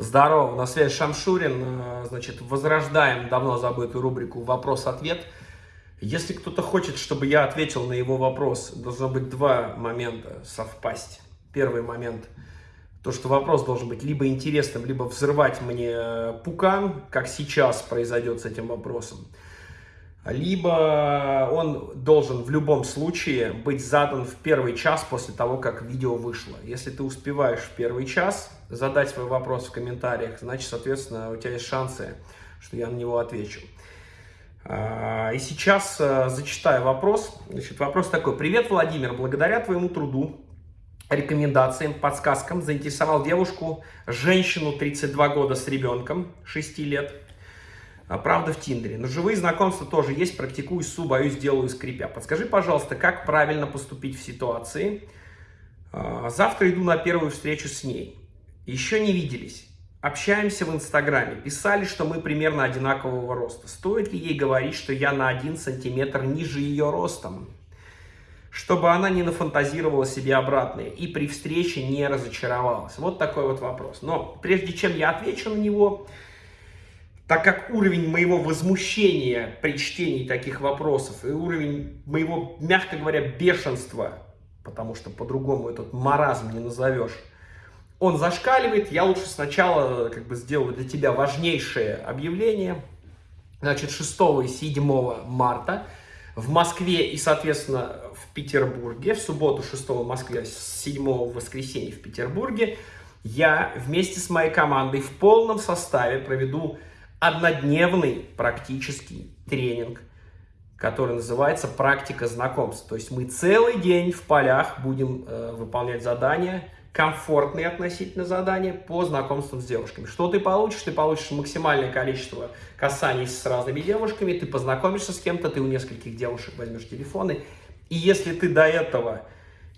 Здорово, на связи Шамшурин. Э, значит, возрождаем давно забытую рубрику «Вопрос-ответ». Если кто-то хочет, чтобы я ответил на его вопрос, должно быть два момента совпасть. Первый момент – то, что вопрос должен быть либо интересным, либо взрывать мне пукан, как сейчас произойдет с этим вопросом. Либо он должен в любом случае быть задан в первый час после того, как видео вышло. Если ты успеваешь в первый час задать свой вопрос в комментариях, значит, соответственно, у тебя есть шансы, что я на него отвечу. А, и сейчас э, зачитаю вопрос. Значит, вопрос такой. Привет, Владимир. Благодаря твоему труду, рекомендациям, подсказкам заинтересовал девушку, женщину 32 года с ребенком 6 лет. А, правда в Тиндере. Но живые знакомства тоже есть. Практикую СУ, боюсь, делаю скрипя. Подскажи, пожалуйста, как правильно поступить в ситуации? А, завтра иду на первую встречу с ней. Еще не виделись. Общаемся в Инстаграме. Писали, что мы примерно одинакового роста. Стоит ли ей говорить, что я на один сантиметр ниже ее ростом? Чтобы она не нафантазировала себе обратное и при встрече не разочаровалась. Вот такой вот вопрос. Но прежде чем я отвечу на него, так как уровень моего возмущения при чтении таких вопросов и уровень моего, мягко говоря, бешенства, потому что по-другому этот маразм не назовешь, он зашкаливает, я лучше сначала как бы сделаю для тебя важнейшее объявление. Значит, 6 и 7 марта в Москве и, соответственно, в Петербурге, в субботу 6 в Москве, 7 в воскресенье в Петербурге, я вместе с моей командой в полном составе проведу однодневный практический тренинг, который называется «Практика знакомств». То есть мы целый день в полях будем э, выполнять задания, комфортные относительно задания по знакомствам с девушками. Что ты получишь? Ты получишь максимальное количество касаний с разными девушками, ты познакомишься с кем-то, ты у нескольких девушек возьмешь телефоны. И если ты до этого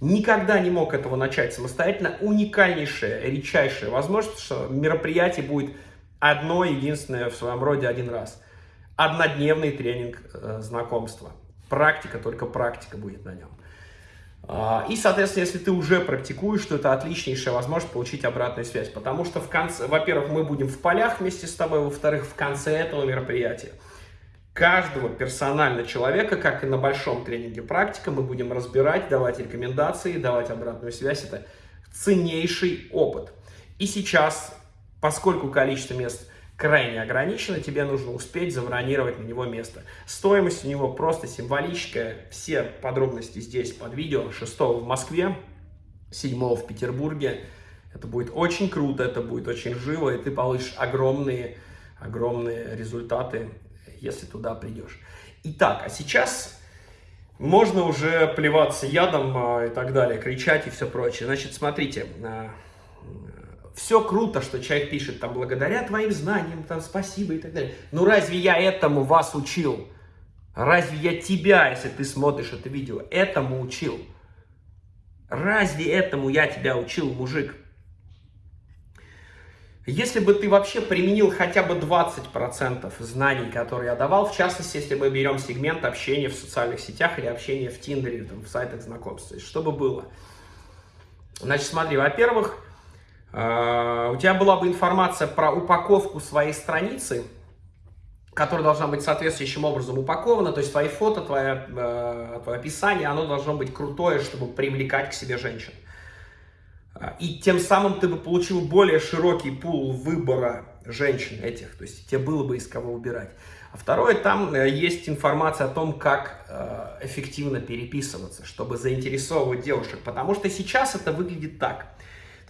никогда не мог этого начать самостоятельно, уникальнейшая, редчайшая возможность, что мероприятие будет одно, единственное в своем роде один раз. Однодневный тренинг э, знакомства. Практика, только практика будет на нем. А, и, соответственно, если ты уже практикуешь, то это отличнейшая возможность получить обратную связь. Потому что, в конце, во-первых, мы будем в полях вместе с тобой, во-вторых, в конце этого мероприятия каждого персонально человека, как и на большом тренинге практика, мы будем разбирать, давать рекомендации, давать обратную связь. Это ценнейший опыт. И сейчас, поскольку количество мест крайне ограничено, тебе нужно успеть забронировать на него место. Стоимость у него просто символическая. Все подробности здесь под видео. 6 в Москве, 7 в Петербурге. Это будет очень круто, это будет очень живо, и ты получишь огромные, огромные результаты, если туда придешь. Итак, а сейчас можно уже плеваться ядом а, и так далее, кричать и все прочее. Значит, смотрите, а, все круто, что человек пишет, там, благодаря твоим знаниям, там, спасибо и так далее. Но разве я этому вас учил? Разве я тебя, если ты смотришь это видео, этому учил? Разве этому я тебя учил, мужик? Если бы ты вообще применил хотя бы 20% знаний, которые я давал, в частности, если мы берем сегмент общения в социальных сетях или общения в Тиндере, там, в сайтах знакомств, что бы было? Значит, смотри, во-первых, у тебя была бы информация про упаковку своей страницы, которая должна быть соответствующим образом упакована, то есть твои фото, твое, э, твое описание, оно должно быть крутое, чтобы привлекать к себе женщин. И тем самым ты бы получил более широкий пул выбора женщин этих, то есть тебе было бы из кого выбирать. А второе, там э, есть информация о том, как э, эффективно переписываться, чтобы заинтересовывать девушек, потому что сейчас это выглядит так –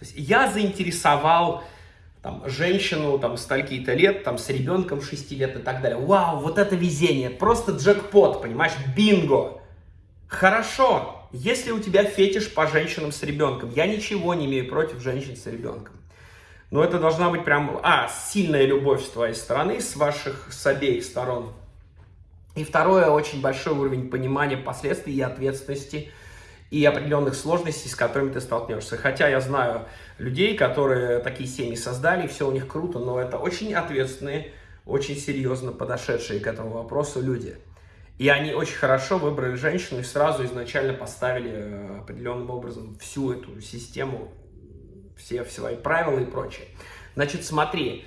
то есть я заинтересовал там, женщину там, стольки-то лет, там, с ребенком 6 лет и так далее. Вау, вот это везение, просто джекпот, понимаешь, бинго. Хорошо, если у тебя фетиш по женщинам с ребенком, я ничего не имею против женщин с ребенком. Но это должна быть прям, а, сильная любовь с твоей стороны, с ваших, с обеих сторон. И второе, очень большой уровень понимания последствий и ответственности – и определенных сложностей, с которыми ты столкнешься. Хотя я знаю людей, которые такие семьи создали, все у них круто, но это очень ответственные, очень серьезно подошедшие к этому вопросу люди. И они очень хорошо выбрали женщину и сразу изначально поставили э, определенным образом всю эту систему все свои правила и прочее. Значит, смотри,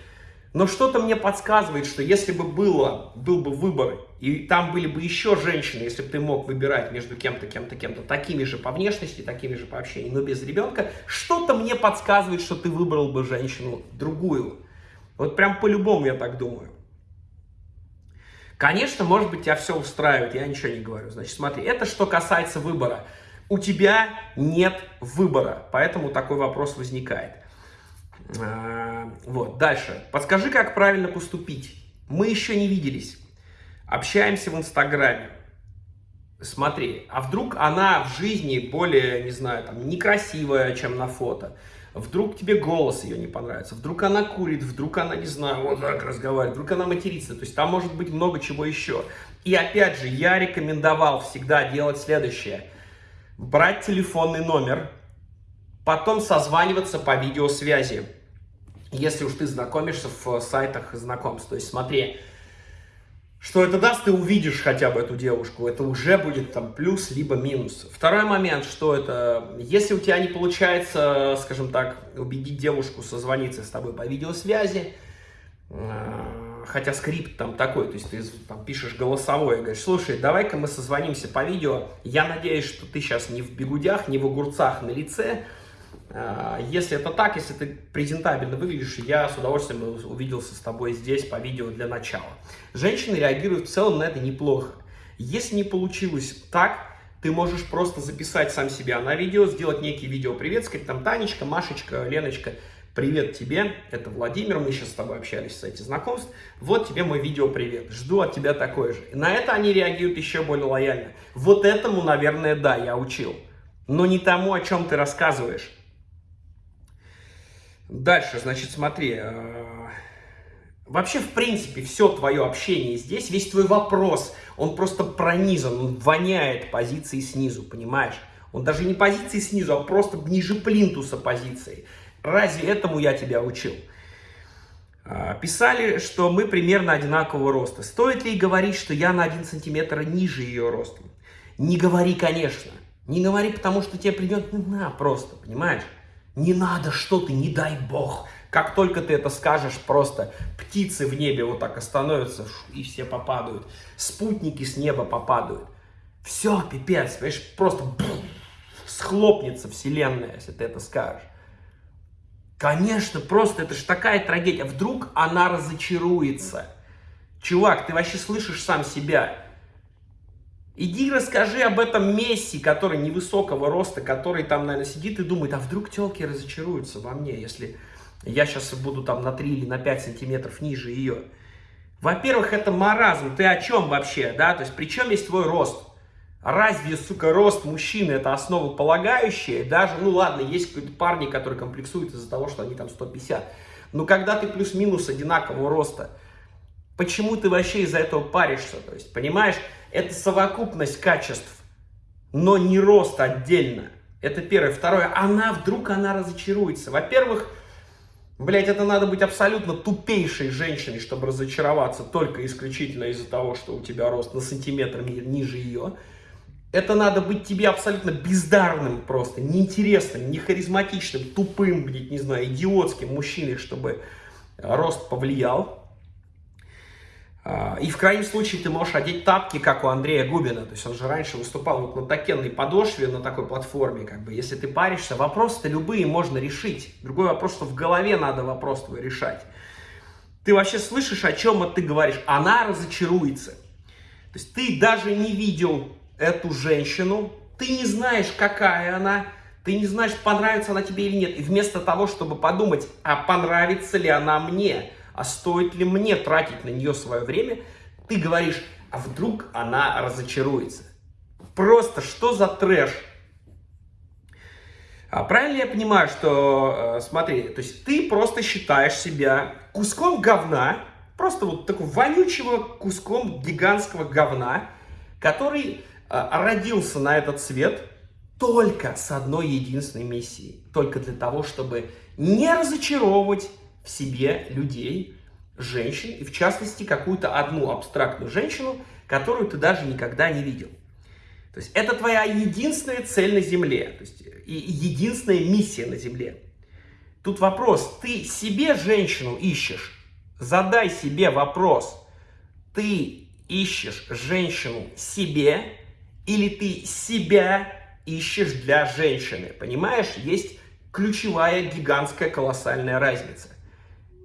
но что-то мне подсказывает, что если бы было, был бы выбор, и там были бы еще женщины, если бы ты мог выбирать между кем-то, кем-то, кем-то, такими же по внешности, такими же по общению, но без ребенка, что-то мне подсказывает, что ты выбрал бы женщину другую. Вот прям по-любому я так думаю. Конечно, может быть, тебя все устраивает, я ничего не говорю. Значит, смотри, это что касается выбора. У тебя нет выбора, поэтому такой вопрос возникает. А, вот, дальше. Подскажи, как правильно поступить. Мы еще не виделись. Общаемся в Инстаграме. Смотри, а вдруг она в жизни более, не знаю, там, некрасивая, чем на фото. Вдруг тебе голос ее не понравится, вдруг она курит, вдруг она, не знаю, вот так разговаривает, вдруг она матерится. То есть там может быть много чего еще. И опять же, я рекомендовал всегда делать следующее. Брать телефонный номер, потом созваниваться по видеосвязи, если уж ты знакомишься в сайтах знакомств. То есть смотри, что это даст, ты увидишь хотя бы эту девушку. Это уже будет там плюс, либо минус. Второй момент, что это, если у тебя не получается, скажем так, убедить девушку созвониться с тобой по видеосвязи, э, хотя скрипт там такой, то есть ты там пишешь голосовое, говоришь, слушай, давай-ка мы созвонимся по видео, я надеюсь, что ты сейчас не в бегудях, не в огурцах на лице, если это так, если ты презентабельно выглядишь, я с удовольствием увиделся с тобой здесь по видео для начала. Женщины реагируют в целом на это неплохо. Если не получилось так, ты можешь просто записать сам себя на видео, сделать некий видео привет, сказать там Танечка, Машечка, Леночка, привет тебе, это Владимир, мы сейчас с тобой общались в сайте знакомств, вот тебе мой видео привет, жду от тебя такое же. На это они реагируют еще более лояльно. Вот этому, наверное, да, я учил, но не тому, о чем ты рассказываешь. Дальше, значит, смотри. Э, вообще, в принципе, все твое общение здесь, весь твой вопрос, он просто пронизан, он воняет позиции снизу, понимаешь? Он даже не позиции снизу, а просто ниже плинтуса позиции. Разве этому я тебя учил? Э, писали, что мы примерно одинакового роста. Стоит ли говорить, что я на 1 сантиметр ниже ее ростом? Не говори, конечно. Не говори, потому что тебе придет на просто, понимаешь? Не надо, что ты, не дай бог. Как только ты это скажешь, просто птицы в небе вот так остановятся и все попадают. Спутники с неба попадают. Все, пипец, понимаешь, просто бфф, схлопнется вселенная, если ты это скажешь. Конечно, просто это же такая трагедия. Вдруг она разочаруется. Чувак, ты вообще слышишь сам себя. Иди расскажи об этом Месси, который невысокого роста, который там, наверное, сидит и думает, а вдруг телки разочаруются во мне, если я сейчас буду там на 3 или на 5 сантиметров ниже ее. Во-первых, это маразм. Ты о чем вообще, да? То есть, при чем есть твой рост? Разве, сука, рост мужчины это основополагающее? Даже, ну ладно, есть парни, которые комплексуют из-за того, что они там 150. Но когда ты плюс-минус одинакового роста, почему ты вообще из-за этого паришься? То есть, понимаешь? Это совокупность качеств, но не рост отдельно. Это первое. Второе, она вдруг она разочаруется. Во-первых, блядь, это надо быть абсолютно тупейшей женщиной, чтобы разочароваться только исключительно из-за того, что у тебя рост на сантиметр ниже ее. Это надо быть тебе абсолютно бездарным просто, неинтересным, не харизматичным, тупым, блядь, не знаю, идиотским мужчиной, чтобы рост повлиял. А, и в крайнем случае ты можешь одеть тапки, как у Андрея Губина. То есть он же раньше выступал вот на такенной подошве, на такой платформе. Как бы. Если ты паришься, вопросы-то любые можно решить. Другой вопрос, что в голове надо вопрос твой решать. Ты вообще слышишь, о чем ты говоришь? Она разочаруется. То есть ты даже не видел эту женщину, ты не знаешь, какая она, ты не знаешь, понравится она тебе или нет. И вместо того, чтобы подумать, а понравится ли она мне, а стоит ли мне тратить на нее свое время, ты говоришь, а вдруг она разочаруется. Просто что за трэш? А правильно я понимаю, что, э, смотри, то есть ты просто считаешь себя куском говна, просто вот такого вонючего куском гигантского говна, который э, родился на этот свет только с одной единственной миссией. Только для того, чтобы не разочаровывать в себе людей, женщин, и в частности какую-то одну абстрактную женщину, которую ты даже никогда не видел. То есть это твоя единственная цель на Земле, то есть и единственная миссия на Земле. Тут вопрос, ты себе женщину ищешь? Задай себе вопрос, ты ищешь женщину себе или ты себя ищешь для женщины? Понимаешь, есть ключевая, гигантская, колоссальная разница.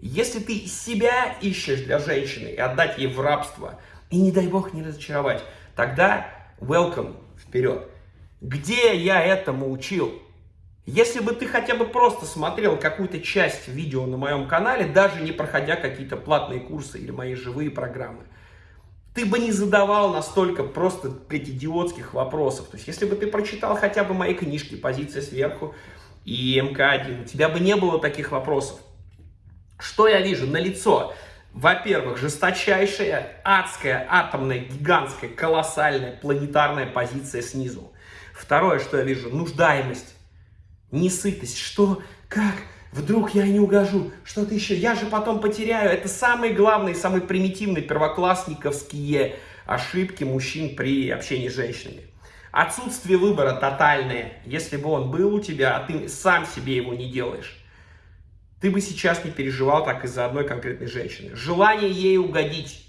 Если ты себя ищешь для женщины и отдать ей в рабство, и не дай бог не разочаровать, тогда welcome, вперед. Где я этому учил? Если бы ты хотя бы просто смотрел какую-то часть видео на моем канале, даже не проходя какие-то платные курсы или мои живые программы, ты бы не задавал настолько просто, блядь, идиотских вопросов. То есть, если бы ты прочитал хотя бы мои книжки «Позиция сверху» и МК-1, у тебя бы не было таких вопросов. Что я вижу? На лицо. Во-первых, жесточайшая, адская, атомная, гигантская, колоссальная, планетарная позиция снизу. Второе, что я вижу, нуждаемость, несытость. Что? Как? Вдруг я не угожу? Что-то еще? Я же потом потеряю. Это самые главные, самые примитивные первоклассниковские ошибки мужчин при общении с женщинами. Отсутствие выбора тотальное. Если бы он был у тебя, а ты сам себе его не делаешь, ты бы сейчас не переживал так из-за одной конкретной женщины. Желание ей угодить.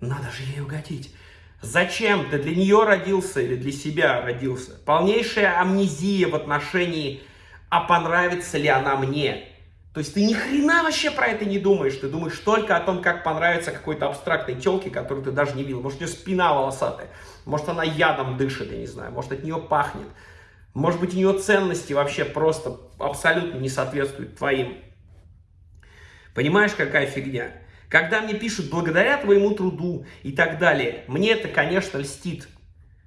Надо же ей угодить. Зачем? Ты для нее родился или для себя родился? Полнейшая амнезия в отношении, а понравится ли она мне? То есть ты ни хрена вообще про это не думаешь. Ты думаешь только о том, как понравится какой-то абстрактной телке, которую ты даже не видел. Может, у нее спина волосатая. Может, она ядом дышит, я не знаю. Может, от нее пахнет. Может быть, у нее ценности вообще просто абсолютно не соответствуют твоим. Понимаешь, какая фигня? Когда мне пишут «благодаря твоему труду» и так далее, мне это, конечно, льстит.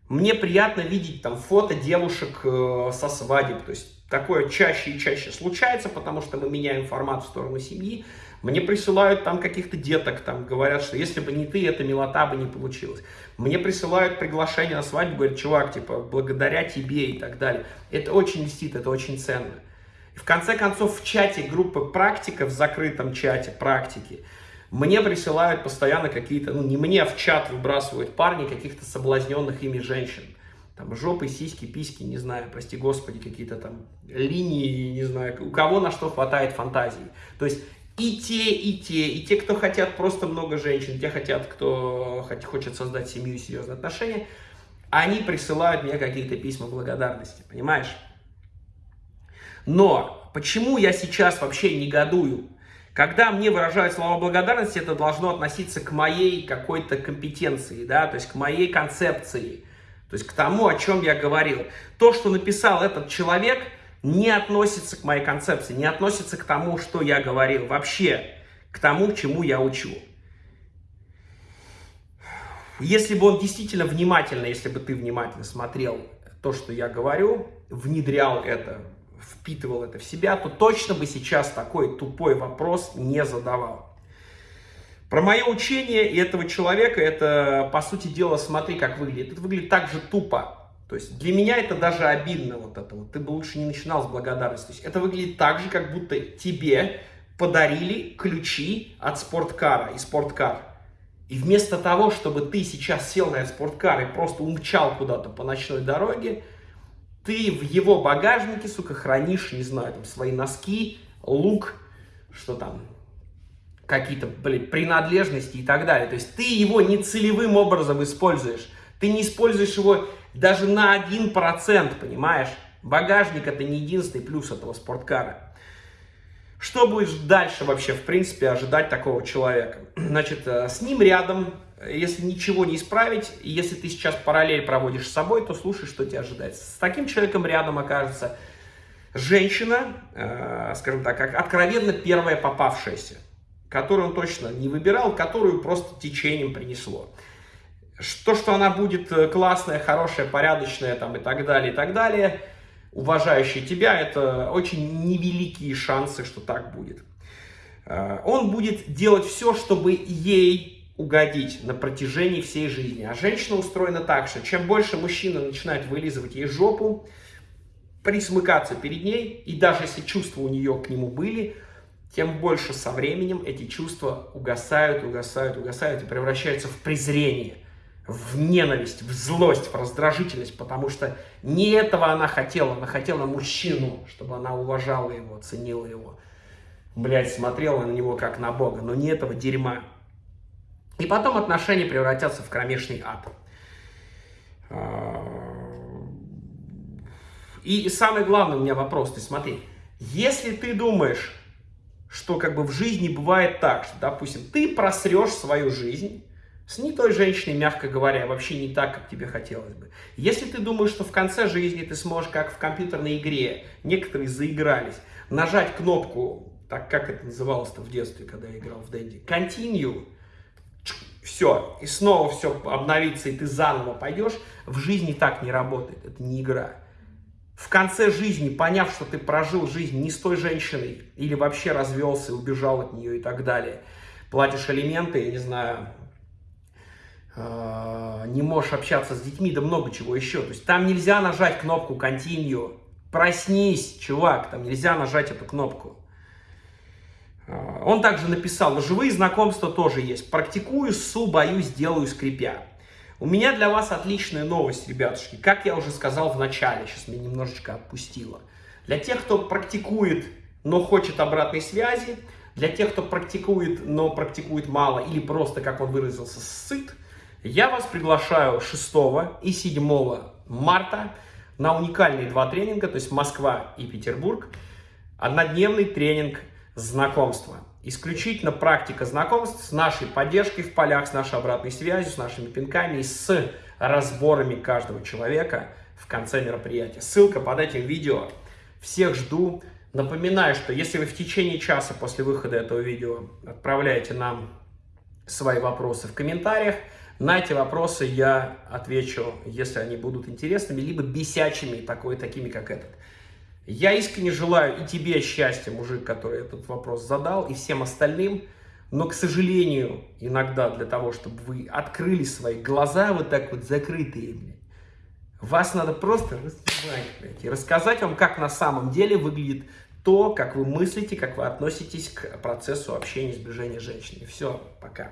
Мне приятно видеть там фото девушек э, со свадеб. То есть такое чаще и чаще случается, потому что мы меняем формат в сторону семьи. Мне присылают там каких-то деток, там говорят, что если бы не ты, эта милота бы не получилась. Мне присылают приглашение на свадьбу, говорят, чувак, типа, благодаря тебе и так далее. Это очень льстит, это очень ценно. И в конце концов, в чате группы практика, в закрытом чате практики, мне присылают постоянно какие-то, ну не мне, а в чат выбрасывают парни каких-то соблазненных ими женщин. Там жопы, сиськи, письки, не знаю, прости господи, какие-то там линии, не знаю, у кого на что хватает фантазии. То есть и те, и те, и те, кто хотят просто много женщин, те хотят, кто хочет создать семью и серьезные отношения, они присылают мне какие-то письма благодарности, понимаешь? Но почему я сейчас вообще негодую? Когда мне выражают слова благодарности, это должно относиться к моей какой-то компетенции, да, то есть к моей концепции, то есть к тому, о чем я говорил. То, что написал этот человек, не относится к моей концепции, не относится к тому, что я говорил, вообще к тому, чему я учу. Если бы он действительно внимательно, если бы ты внимательно смотрел то, что я говорю, внедрял это впитывал это в себя, то точно бы сейчас такой тупой вопрос не задавал. Про мое учение и этого человека, это, по сути дела, смотри, как выглядит. Это выглядит так же тупо. То есть для меня это даже обидно вот это вот. Ты бы лучше не начинал с благодарности. То есть это выглядит так же, как будто тебе подарили ключи от спорткара и спорткар. И вместо того, чтобы ты сейчас сел на спорткар и просто умчал куда-то по ночной дороге, ты в его багажнике, сука, хранишь, не знаю, там, свои носки, лук, что там, какие-то, блин, принадлежности и так далее. То есть ты его не целевым образом используешь. Ты не используешь его даже на 1%, понимаешь? Багажник это не единственный плюс этого спорткара. Что будешь дальше вообще, в принципе, ожидать такого человека? Значит, э, с ним рядом если ничего не исправить, если ты сейчас параллель проводишь с собой, то слушай, что тебя ожидает. С таким человеком рядом окажется женщина, э, скажем так, как откровенно первая попавшаяся, которую он точно не выбирал, которую просто течением принесло. То, что она будет э, классная, хорошая, порядочная там, и так далее, и так далее, уважающая тебя, это очень невеликие шансы, что так будет. Э, он будет делать все, чтобы ей угодить на протяжении всей жизни. А женщина устроена так, что чем больше мужчина начинает вылизывать ей жопу, присмыкаться перед ней, и даже если чувства у нее к нему были, тем больше со временем эти чувства угасают, угасают, угасают и превращаются в презрение, в ненависть, в злость, в раздражительность, потому что не этого она хотела, она хотела мужчину, чтобы она уважала его, ценила его. блядь, смотрела на него как на Бога, но не этого дерьма. И потом отношения превратятся в кромешный ад. А, и самый главный у меня вопрос, ты смотри, если ты думаешь, что как бы в жизни бывает так, что, допустим, ты просрешь свою жизнь с не той женщиной, мягко говоря, вообще не так, как тебе хотелось бы. Если ты думаешь, что в конце жизни ты сможешь, как в компьютерной игре, некоторые заигрались, нажать кнопку, так как это называлось-то в детстве, когда я играл в Дэнди, Continue, все, и снова все обновится, и ты заново пойдешь, в жизни так не работает, это не игра в конце жизни, поняв, что ты прожил жизнь не с той женщиной, или вообще развелся и убежал от нее и так далее, платишь алименты, я не знаю, э, не можешь общаться с детьми, да много чего еще. То есть там нельзя нажать кнопку Continue. Проснись, чувак, там нельзя нажать эту кнопку. Э, он также написал, живые знакомства тоже есть. Практикую, су, боюсь, делаю, скрипя. У меня для вас отличная новость, ребятушки. Как я уже сказал в начале, сейчас меня немножечко отпустило. Для тех, кто практикует, но хочет обратной связи, для тех, кто практикует, но практикует мало или просто, как он выразился, сыт, я вас приглашаю 6 и 7 марта на уникальные два тренинга, то есть Москва и Петербург, однодневный тренинг знакомства. Исключительно практика знакомств с нашей поддержкой в полях, с нашей обратной связью, с нашими пинками и с разборами каждого человека в конце мероприятия. Ссылка под этим видео. Всех жду. Напоминаю, что если вы в течение часа после выхода этого видео отправляете нам свои вопросы в комментариях, на эти вопросы я отвечу, если они будут интересными, либо бесячими, такой, такими, как этот. Я искренне желаю и тебе счастья, мужик, который этот вопрос задал, и всем остальным. Но, к сожалению, иногда для того, чтобы вы открыли свои глаза вот так вот закрытые, блядь, вас надо просто рассказать, блядь, и рассказать вам, как на самом деле выглядит то, как вы мыслите, как вы относитесь к процессу общения, сближения с женщиной. Все, пока.